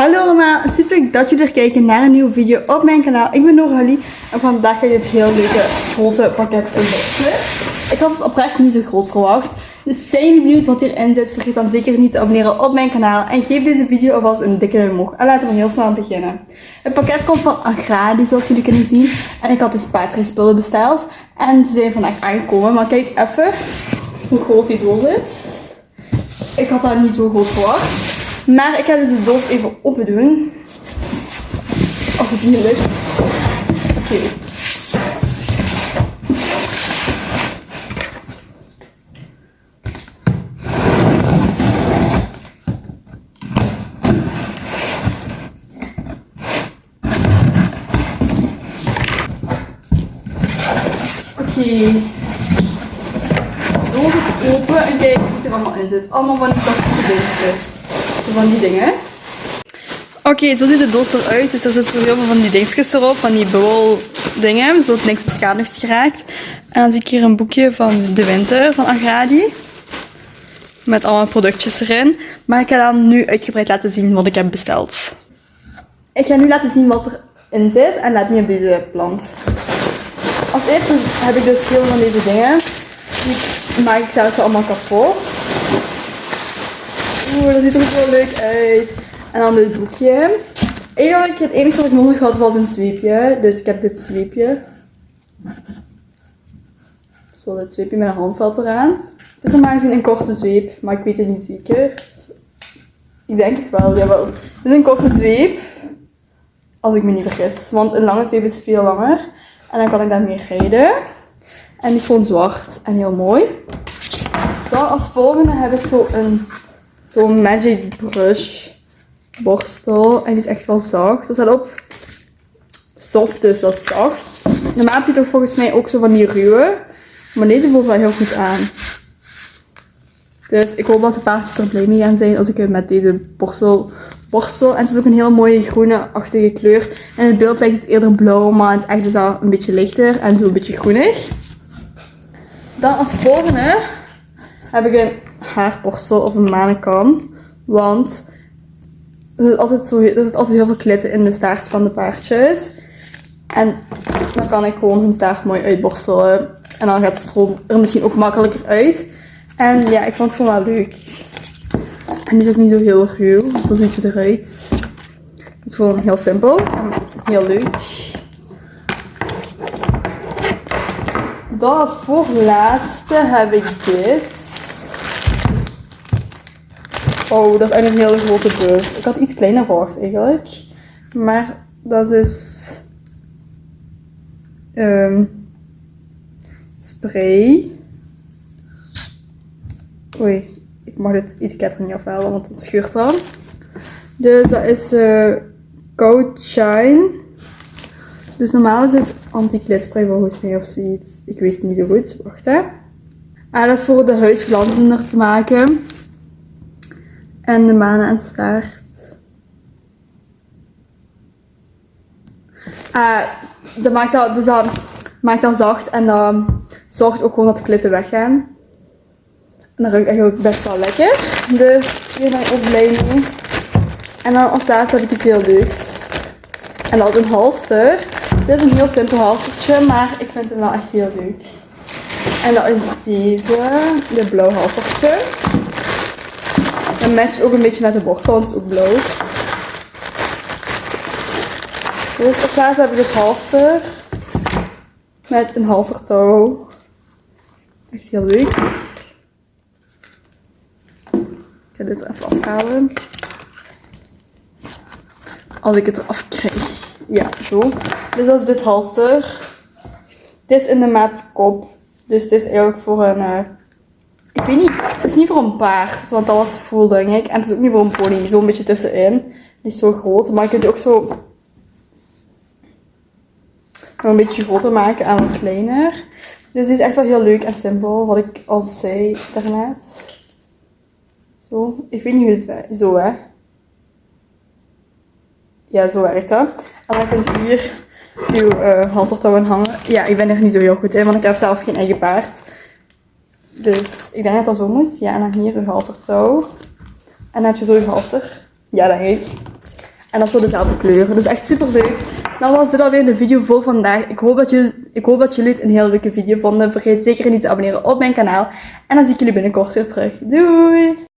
Hallo allemaal, het is super leuk dat jullie er kijken naar een nieuwe video op mijn kanaal. Ik ben Noralie en vandaag ga je dit heel leuke grote pakket unboxen. Ik had het oprecht niet zo groot verwacht. Dus zijn jullie benieuwd wat hierin zit, vergeet dan zeker niet te abonneren op mijn kanaal. En geef deze video alvast een dikke duim omhoog. En laten we heel snel beginnen. Het pakket komt van Agradi, zoals jullie kunnen zien. En ik had dus Patra spullen besteld. En ze zijn vandaag aangekomen. Maar kijk even hoe groot die doos is. Ik had dat niet zo groot verwacht. Maar ik ga dus de doos even open doen. Als het niet lukt. Oké. Oké. De doos is open en kijk wat er allemaal in zit. Allemaal van die plastic dingetjes. Van die dingen. Oké, zo ziet de doos eruit. Dus er zitten heel veel van die dingetjes erop, van die bubbel dingen, zodat niks beschadigd geraakt. En dan zie ik hier een boekje van de winter van Agradi. Met allemaal productjes erin. Maar ik ga dan nu uitgebreid laten zien wat ik heb besteld. Ik ga nu laten zien wat erin zit en laat niet op deze plant. Als eerste heb ik dus heel veel van deze dingen. Die maak ik zelfs allemaal kapot. Oeh, dat ziet er wel leuk uit. En dan dit boekje. Eigenlijk het enige wat ik nodig had was een zweepje. Dus ik heb dit zweepje. Zo, dit zweepje met een handvat eraan. Het is normaal gezien een korte zweep, maar ik weet het niet zeker. Ik denk het wel, jawel. Het is een korte zweep. Als ik me niet vergis. Want een lange zweep is veel langer. En dan kan ik daarmee rijden. En die is gewoon zwart en heel mooi. Dan als volgende heb ik zo een zo'n magic brush borstel. En die is echt wel zacht. Er staat op soft, dus dat is zacht. Normaal heb je toch volgens mij ook zo van die ruwe. Maar deze voelt wel heel goed aan. Dus ik hoop dat de paardjes er blij mee gaan zijn als ik het met deze borstel borstel. En het is ook een heel mooie groene-achtige kleur. En het beeld lijkt het eerder blauw, maar het echt is al een beetje lichter en zo een beetje groenig. Dan als volgende heb ik een haarborstel of een manenkam. Want er zit altijd, zo, er zit altijd heel veel klitten in de staart van de paardjes. En dan kan ik gewoon hun staart mooi uitborstelen. En dan gaat de stroom er misschien ook makkelijker uit. En ja, ik vond het gewoon wel leuk. En die is ook niet zo heel ruw. Dus zo ziet eruit. Het is gewoon heel simpel en heel leuk. Dan als voorlaatste heb ik dit. Oh, dat is eigenlijk een hele grote bus. Ik had iets kleiner verwacht eigenlijk. Maar dat is um, spray. Oei, ik mag dit etiket er niet afhalen, want het scheurt dan. Dus dat is uh, Coat Shine. Dus normaal is het anti-glitspray volgens mij of zoiets. Ik weet het niet zo goed. Wacht hè. Ah, dat is voor de huid glanzender te maken. En de manen en. Uh, dat maakt dat, dus dat maakt dat zacht en dat zorgt ook gewoon dat de klitten weggaan. En dat ruikt eigenlijk best wel lekker. Dus hier ben ik ook blij mee. En dan als laatste heb ik iets heel leuks. En dat is een halster. Dit is een heel simpel halstertje, maar ik vind hem wel echt heel leuk. En dat is deze, de blauw halstertje. En matcht ook een beetje met de borstel, want het is ook blauw. Dus als laatste heb ik het halster. Met een halstertouw. Echt heel leuk. Ik ga dit even afhalen. Als ik het eraf krijg. Ja, zo. Dus dat is dit halster. Dit is in de maat kop. Dus dit is eigenlijk voor een... Ik weet niet. Het is niet voor een paard. Want dat was full, denk ik. En het is ook niet voor een pony. Zo'n beetje tussenin. Niet zo groot. Maar je kunt het ook zo... Een beetje groter maken en wat kleiner. Dus die is echt wel heel leuk en simpel. Wat ik al zei daarnet. Zo. Ik weet niet hoe het werkt. Zo, hè. Ja, zo werkt dat. En dan kun je hier uw uh, hangen. Ja, ik ben er niet zo heel goed in, want ik heb zelf geen eigen paard. Dus ik denk dat dat zo moet. Ja, en dan hier uw halsertouw. En dan heb je zo uw halster. Ja, denk ik. En dat is zo dezelfde kleur. Dus echt super leuk. Dan was dit alweer de video voor vandaag. Ik hoop, dat jullie, ik hoop dat jullie het een heel leuke video vonden. Vergeet zeker niet te abonneren op mijn kanaal. En dan zie ik jullie binnenkort weer terug. Doei!